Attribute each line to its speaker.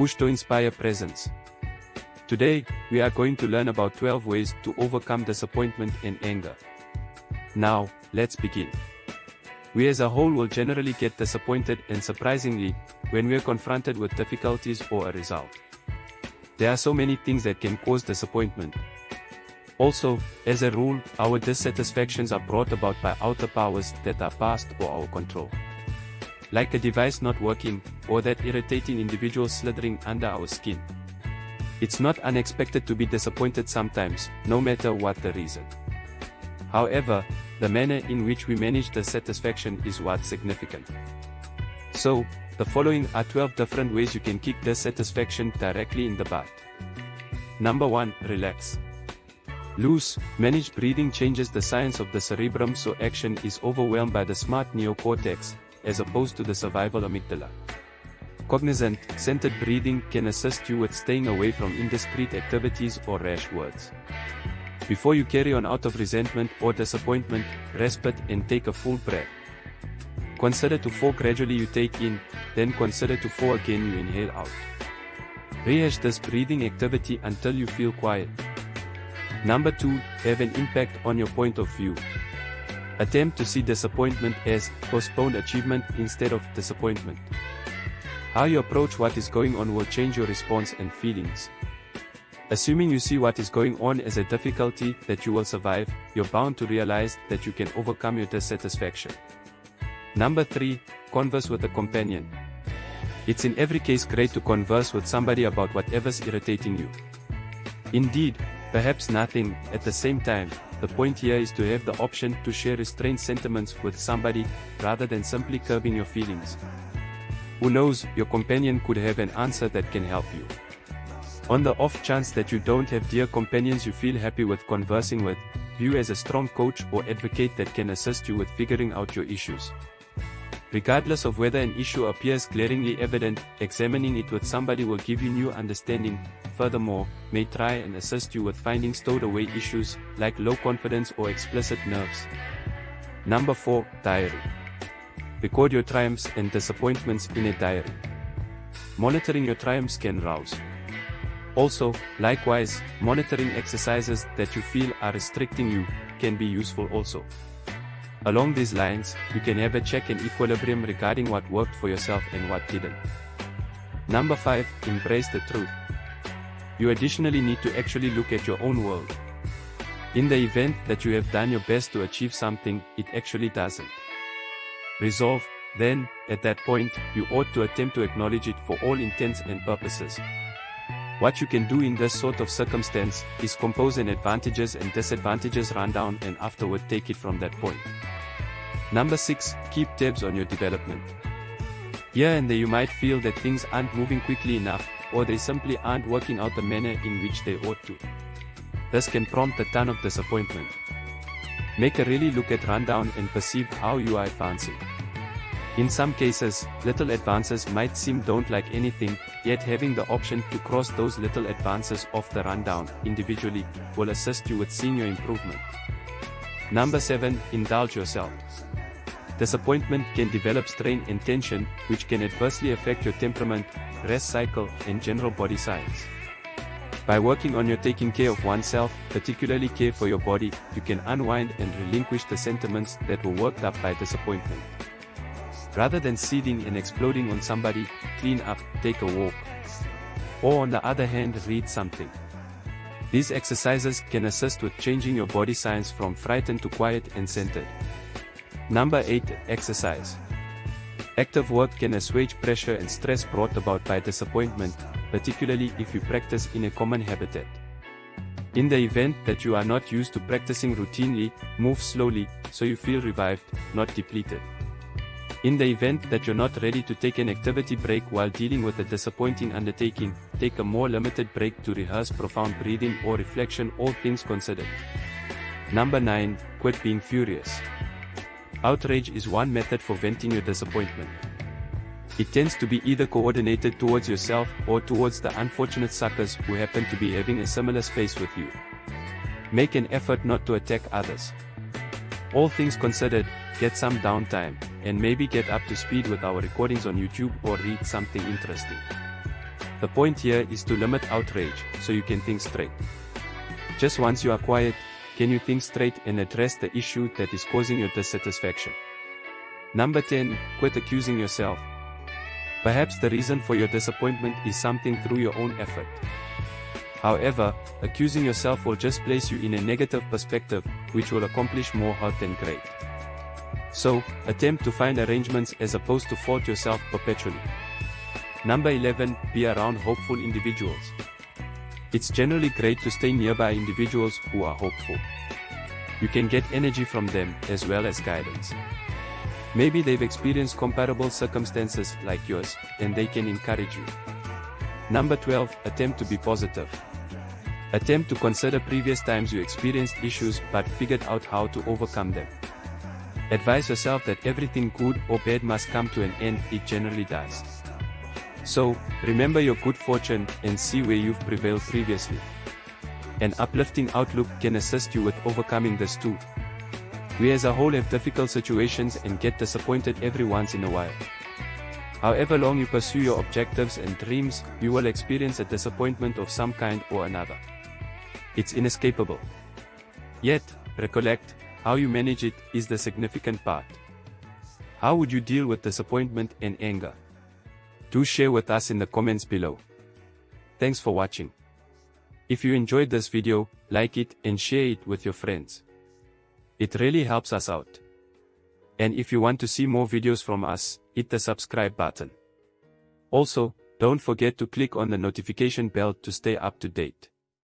Speaker 1: Push to Inspire Presence. Today, we are going to learn about 12 ways to overcome disappointment and anger. Now, let's begin. We as a whole will generally get disappointed and surprisingly, when we are confronted with difficulties or a result. There are so many things that can cause disappointment. Also, as a rule, our dissatisfactions are brought about by outer powers that are past or our control. Like a device not working, or that irritating individual slithering under our skin. It's not unexpected to be disappointed sometimes, no matter what the reason. However, the manner in which we manage the satisfaction is what's significant. So, the following are 12 different ways you can kick dissatisfaction directly in the butt. Number 1. Relax. Loose, managed breathing changes the science of the cerebrum so action is overwhelmed by the smart neocortex, as opposed to the survival amygdala. Cognizant, centered breathing can assist you with staying away from indiscreet activities or rash words. Before you carry on out of resentment or disappointment, respite and take a full breath. Consider to fall gradually you take in, then consider to fall again you inhale out. Rehash this breathing activity until you feel quiet. Number 2, have an impact on your point of view. Attempt to see disappointment as postponed achievement instead of disappointment. How you approach what is going on will change your response and feelings. Assuming you see what is going on as a difficulty that you will survive, you're bound to realize that you can overcome your dissatisfaction. Number 3, converse with a companion. It's in every case great to converse with somebody about whatever's irritating you. Indeed, Perhaps nothing, at the same time, the point here is to have the option to share restrained sentiments with somebody, rather than simply curbing your feelings. Who knows, your companion could have an answer that can help you. On the off chance that you don't have dear companions you feel happy with conversing with, view as a strong coach or advocate that can assist you with figuring out your issues. Regardless of whether an issue appears glaringly evident, examining it with somebody will give you new understanding, furthermore, may try and assist you with finding stowed away issues, like low confidence or explicit nerves. Number 4. Diary. Record your triumphs and disappointments in a diary. Monitoring your triumphs can rouse. Also, likewise, monitoring exercises that you feel are restricting you, can be useful also. Along these lines, you can have a check and equilibrium regarding what worked for yourself and what didn't. Number 5. Embrace the truth. You additionally need to actually look at your own world. In the event that you have done your best to achieve something, it actually doesn't. Resolve, then, at that point, you ought to attempt to acknowledge it for all intents and purposes. What you can do in this sort of circumstance, is compose an advantages and disadvantages rundown and afterward take it from that point. Number 6. Keep tabs on your development. Here and there you might feel that things aren't moving quickly enough, or they simply aren't working out the manner in which they ought to. This can prompt a ton of disappointment. Make a really look at rundown and perceive how you are advancing. In some cases, little advances might seem don't like anything, yet having the option to cross those little advances off the rundown individually will assist you with seeing your improvement. Number 7. Indulge yourself. Disappointment can develop strain and tension, which can adversely affect your temperament, rest cycle, and general body science. By working on your taking care of oneself, particularly care for your body, you can unwind and relinquish the sentiments that were worked up by disappointment. Rather than seething and exploding on somebody, clean up, take a walk. Or on the other hand read something. These exercises can assist with changing your body science from frightened to quiet and centered. Number 8. Exercise. Active work can assuage pressure and stress brought about by disappointment, particularly if you practice in a common habitat. In the event that you are not used to practicing routinely, move slowly, so you feel revived, not depleted. In the event that you're not ready to take an activity break while dealing with a disappointing undertaking, take a more limited break to rehearse profound breathing or reflection all things considered. Number 9. Quit being furious. Outrage is one method for venting your disappointment. It tends to be either coordinated towards yourself or towards the unfortunate suckers who happen to be having a similar space with you. Make an effort not to attack others. All things considered, get some downtime, and maybe get up to speed with our recordings on YouTube or read something interesting. The point here is to limit outrage, so you can think straight. Just once you are quiet, can you think straight and address the issue that is causing your dissatisfaction? Number 10, quit accusing yourself. Perhaps the reason for your disappointment is something through your own effort. However, accusing yourself will just place you in a negative perspective, which will accomplish more hurt than great. So, attempt to find arrangements as opposed to fault yourself perpetually. Number 11, be around hopeful individuals. It's generally great to stay nearby individuals who are hopeful. You can get energy from them as well as guidance. Maybe they've experienced comparable circumstances like yours, and they can encourage you. Number 12, attempt to be positive. Attempt to consider previous times you experienced issues but figured out how to overcome them. Advise yourself that everything good or bad must come to an end, it generally does. So, remember your good fortune and see where you've prevailed previously. An uplifting outlook can assist you with overcoming this too. We as a whole have difficult situations and get disappointed every once in a while. However long you pursue your objectives and dreams, you will experience a disappointment of some kind or another. It's inescapable. Yet, recollect, how you manage it is the significant part. How would you deal with disappointment and anger? Do share with us in the comments below. Thanks for watching. If you enjoyed this video, like it and share it with your friends. It really helps us out. And if you want to see more videos from us, hit the subscribe button. Also, don't forget to click on the notification bell to stay up to date.